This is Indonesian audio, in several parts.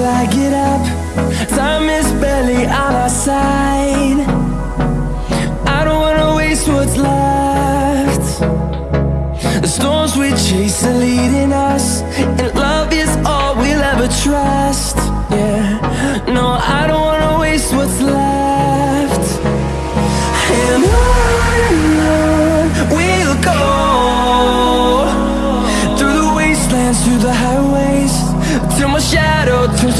till I get up. Time is barely on our side. I don't wanna waste what's left. The storms we chase are leading us, and love is all we'll ever trust. Yeah, no, I don't wanna waste what's left. And on we'll go through the wastelands, through the highways, till my shadow turns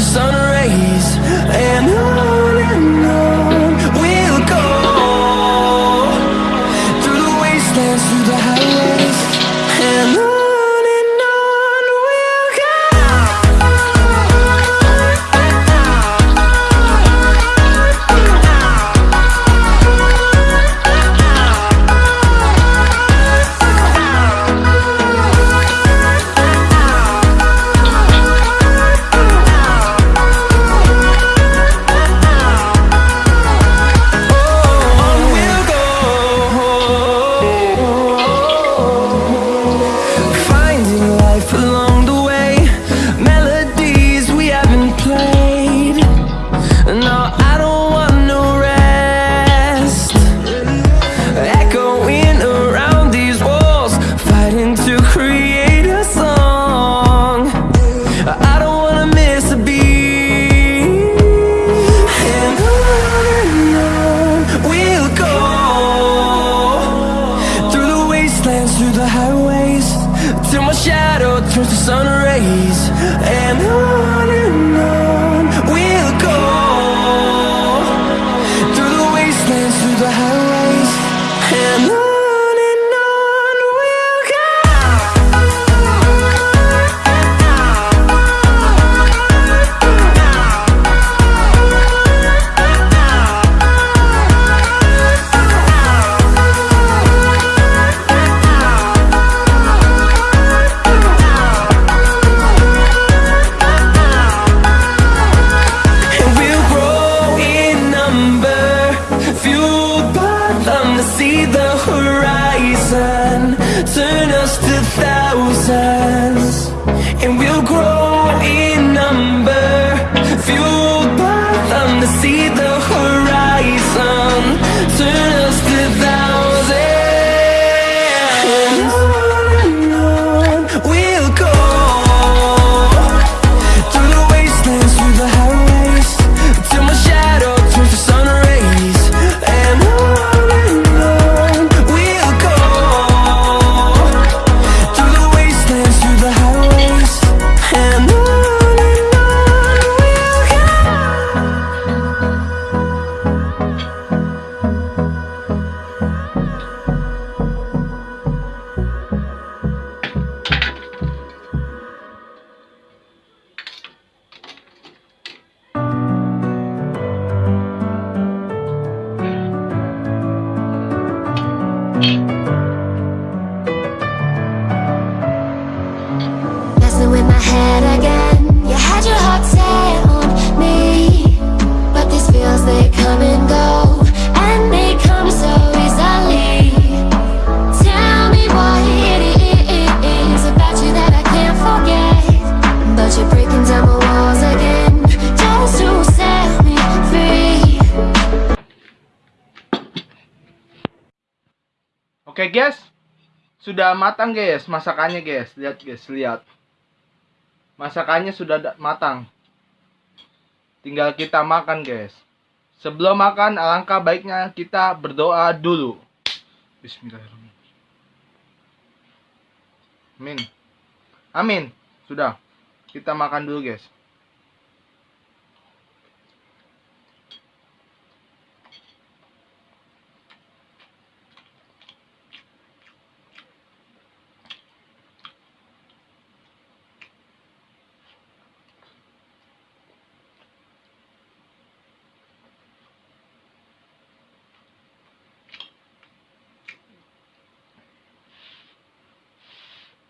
wastelands, through the highways, till my shadow turns to sun rays. And on and on Oke guys, sudah matang guys masakannya guys. Lihat guys, lihat. Masakannya sudah da- matang. Tinggal kita makan guys. Sebelum makan, alangkah baiknya kita berdoa dulu. Bismillahirrahmanirrahim. Amin. Amin. Sudah. Kita makan dulu guys.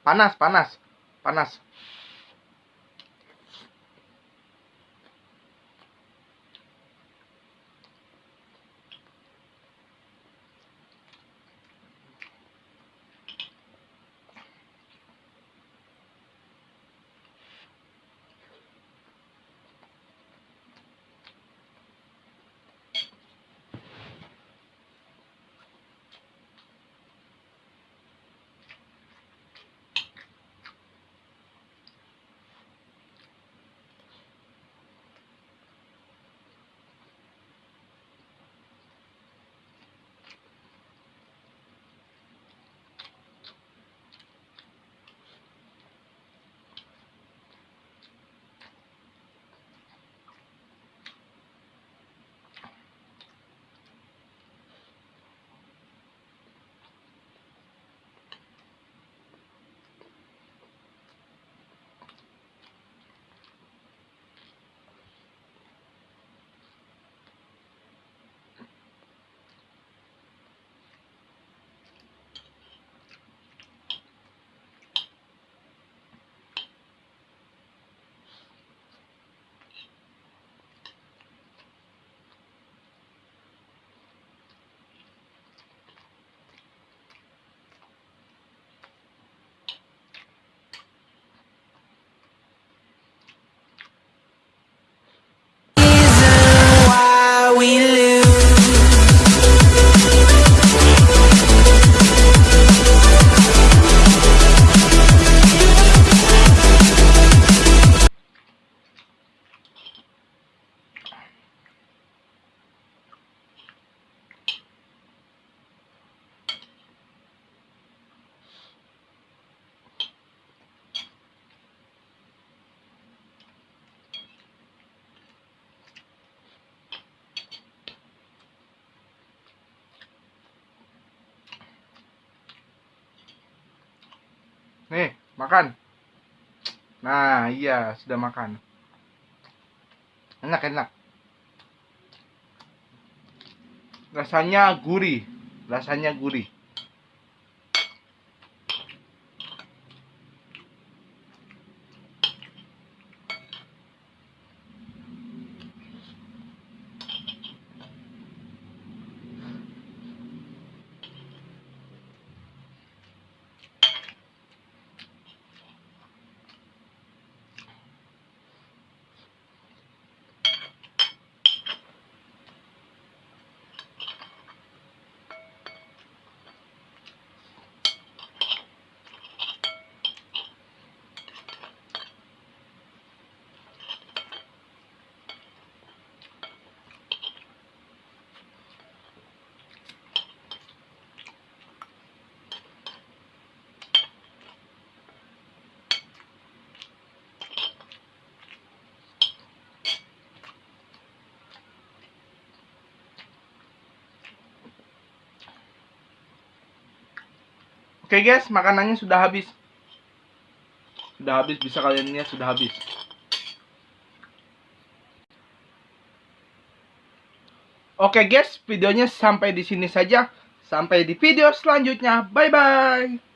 Panas, panas. Panas. Nih, makan. Nah, iya, sudah makan. Enak, enak. Rasanya gurih. Rasanya gurih. Oke guys, makanannya sudah habis. Sudah habis, bisa kalian lihat sudah habis. Oke guys, videonya sampai di sini saja. Sampai di video selanjutnya. Bye bye.